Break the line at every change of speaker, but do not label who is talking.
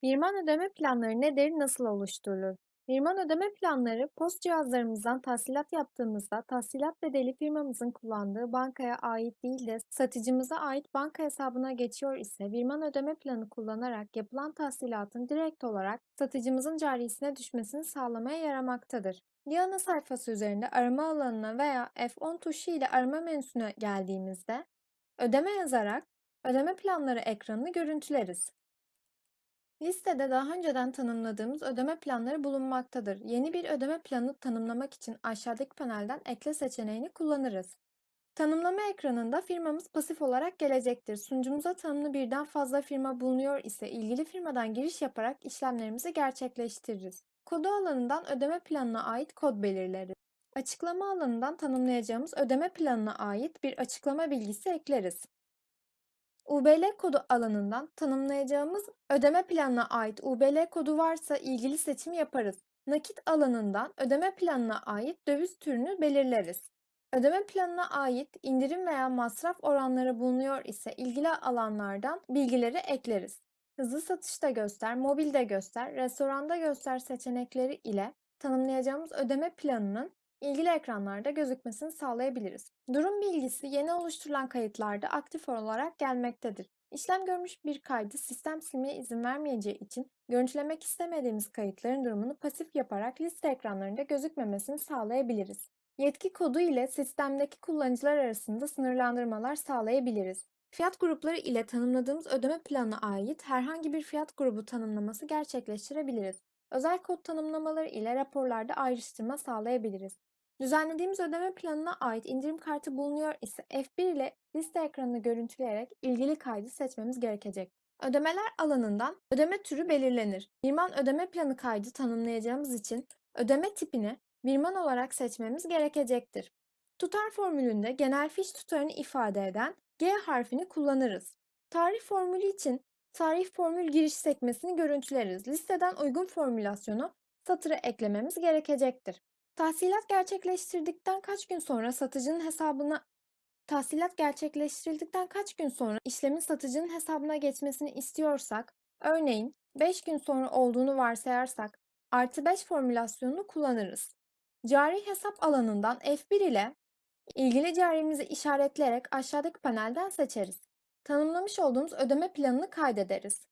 Firman ödeme planları nedir, nasıl oluşturulur? Firman ödeme planları, POS cihazlarımızdan tahsilat yaptığımızda tahsilat bedeli firmamızın kullandığı bankaya ait değil de satıcımıza ait banka hesabına geçiyor ise firman ödeme planı kullanarak yapılan tahsilatın direkt olarak satıcımızın carisine düşmesini sağlamaya yaramaktadır. Bir ana sayfası üzerinde arama alanına veya F10 tuşu ile arama menüsüne geldiğimizde ödeme yazarak ödeme planları ekranını görüntüleriz. Listede daha önceden tanımladığımız ödeme planları bulunmaktadır. Yeni bir ödeme planı tanımlamak için aşağıdaki panelden ekle seçeneğini kullanırız. Tanımlama ekranında firmamız pasif olarak gelecektir. Sunucumuza tanımlı birden fazla firma bulunuyor ise ilgili firmadan giriş yaparak işlemlerimizi gerçekleştiririz. Kodu alanından ödeme planına ait kod belirleriz. Açıklama alanından tanımlayacağımız ödeme planına ait bir açıklama bilgisi ekleriz. UBL kodu alanından tanımlayacağımız ödeme planına ait UBL kodu varsa ilgili seçimi yaparız. Nakit alanından ödeme planına ait döviz türünü belirleriz. Ödeme planına ait indirim veya masraf oranları bulunuyor ise ilgili alanlardan bilgileri ekleriz. Hızlı satışta göster, mobilde göster, restoranda göster seçenekleri ile tanımlayacağımız ödeme planının ilgili ekranlarda gözükmesini sağlayabiliriz. Durum bilgisi yeni oluşturulan kayıtlarda aktif olarak gelmektedir. İşlem görmüş bir kaydı sistem silmeye izin vermeyeceği için görüntülemek istemediğimiz kayıtların durumunu pasif yaparak liste ekranlarında gözükmemesini sağlayabiliriz. Yetki kodu ile sistemdeki kullanıcılar arasında sınırlandırmalar sağlayabiliriz. Fiyat grupları ile tanımladığımız ödeme planına ait herhangi bir fiyat grubu tanımlaması gerçekleştirebiliriz. Özel kod tanımlamaları ile raporlarda ayrıştırma sağlayabiliriz. Düzenlediğimiz ödeme planına ait indirim kartı bulunuyor ise F1 ile liste ekranını görüntüleyerek ilgili kaydı seçmemiz gerekecek. Ödemeler alanından ödeme türü belirlenir. Birman ödeme planı kaydı tanımlayacağımız için ödeme tipini birman olarak seçmemiz gerekecektir. Tutar formülünde genel fiş tutarını ifade eden G harfini kullanırız. Tarih formülü için tarih formül giriş sekmesini görüntüleriz. Listeden uygun formülasyonu satıra eklememiz gerekecektir. Tahsilat gerçekleştirdikten kaç gün sonra satıcının hesabına tahsilat gerçekleştirildikten kaç gün sonra işlemin satıcının hesabına geçmesini istiyorsak, örneğin 5 gün sonra olduğunu varsayarsak artı 5 formülasyonunu kullanırız. Cari hesap alanından F1 ile ilgili carimizi işaretleyerek aşağıdaki panelden seçeriz. Tanımlamış olduğumuz ödeme planını kaydederiz.